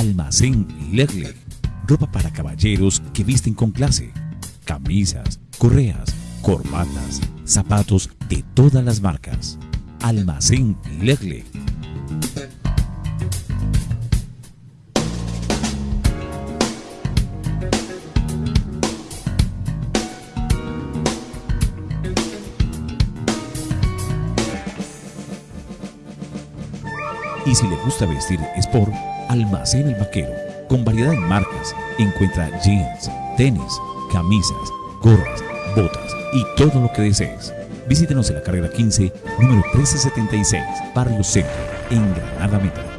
Almacén Lerle. Ropa para caballeros que visten con clase. Camisas, correas, corbatas, zapatos de todas las marcas. Almacén Lerle. Y si le gusta vestir sport, Almacén El Vaquero. Con variedad en marcas, encuentra jeans, tenis, camisas, gorras, botas y todo lo que desees. Visítenos en la carrera 15, número 1376, Barrio Centro, en Granada Meta.